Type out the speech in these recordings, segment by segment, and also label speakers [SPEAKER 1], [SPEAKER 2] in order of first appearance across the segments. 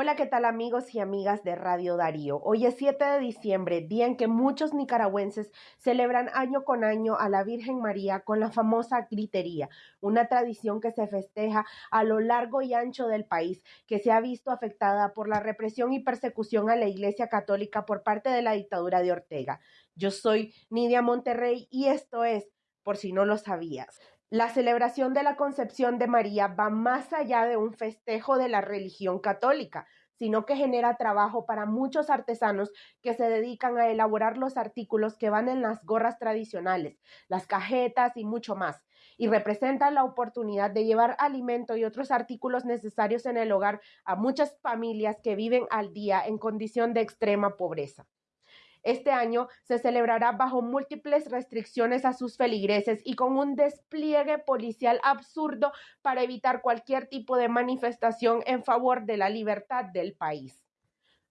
[SPEAKER 1] Hola, ¿qué tal amigos y amigas de Radio Darío? Hoy es 7 de diciembre, día en que muchos nicaragüenses celebran año con año a la Virgen María con la famosa gritería, una tradición que se festeja a lo largo y ancho del país, que se ha visto afectada por la represión y persecución a la Iglesia Católica por parte de la dictadura de Ortega. Yo soy Nidia Monterrey y esto es, por si no lo sabías, la celebración de la concepción de María va más allá de un festejo de la religión católica, sino que genera trabajo para muchos artesanos que se dedican a elaborar los artículos que van en las gorras tradicionales, las cajetas y mucho más, y representa la oportunidad de llevar alimento y otros artículos necesarios en el hogar a muchas familias que viven al día en condición de extrema pobreza. Este año se celebrará bajo múltiples restricciones a sus feligreses y con un despliegue policial absurdo para evitar cualquier tipo de manifestación en favor de la libertad del país.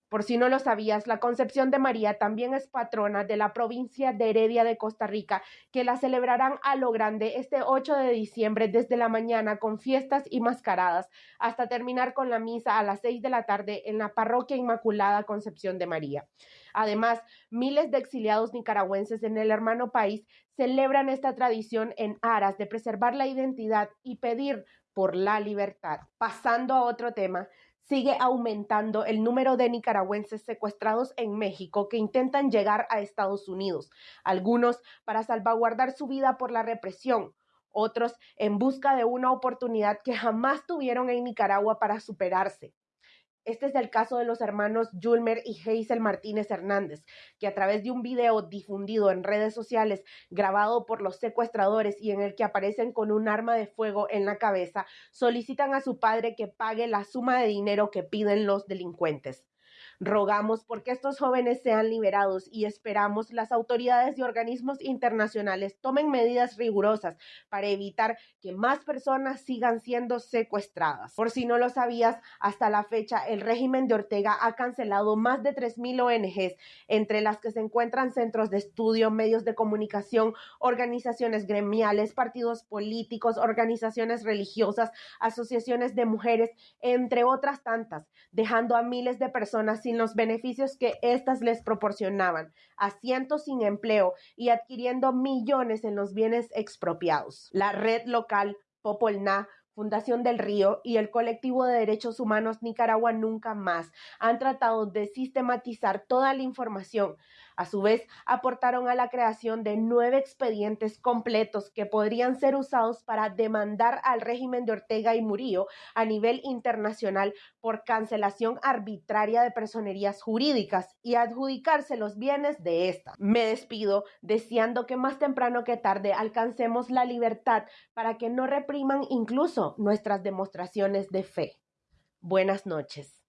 [SPEAKER 1] Por si no lo sabías, la Concepción de María también es patrona de la provincia de Heredia de Costa Rica, que la celebrarán a lo grande este 8 de diciembre desde la mañana con fiestas y mascaradas, hasta terminar con la misa a las 6 de la tarde en la Parroquia Inmaculada Concepción de María. Además, miles de exiliados nicaragüenses en el hermano país celebran esta tradición en aras de preservar la identidad y pedir por la libertad. Pasando a otro tema, sigue aumentando el número de nicaragüenses secuestrados en México que intentan llegar a Estados Unidos, algunos para salvaguardar su vida por la represión, otros en busca de una oportunidad que jamás tuvieron en Nicaragua para superarse. Este es el caso de los hermanos Julmer y Hazel Martínez Hernández, que a través de un video difundido en redes sociales, grabado por los secuestradores y en el que aparecen con un arma de fuego en la cabeza, solicitan a su padre que pague la suma de dinero que piden los delincuentes. Rogamos porque estos jóvenes sean liberados y esperamos las autoridades y organismos internacionales tomen medidas rigurosas para evitar que más personas sigan siendo secuestradas. Por si no lo sabías, hasta la fecha el régimen de Ortega ha cancelado más de 3.000 ONGs, entre las que se encuentran centros de estudio, medios de comunicación, organizaciones gremiales, partidos políticos, organizaciones religiosas, asociaciones de mujeres, entre otras tantas, dejando a miles de personas sin los beneficios que éstas les proporcionaban, a cientos sin empleo y adquiriendo millones en los bienes expropiados. La red local Popolná Fundación del Río y el colectivo de derechos humanos Nicaragua Nunca Más han tratado de sistematizar toda la información. A su vez, aportaron a la creación de nueve expedientes completos que podrían ser usados para demandar al régimen de Ortega y Murillo a nivel internacional por cancelación arbitraria de personerías jurídicas y adjudicarse los bienes de esta. Me despido deseando que más temprano que tarde alcancemos la libertad para que no repriman incluso nuestras demostraciones de fe. Buenas noches.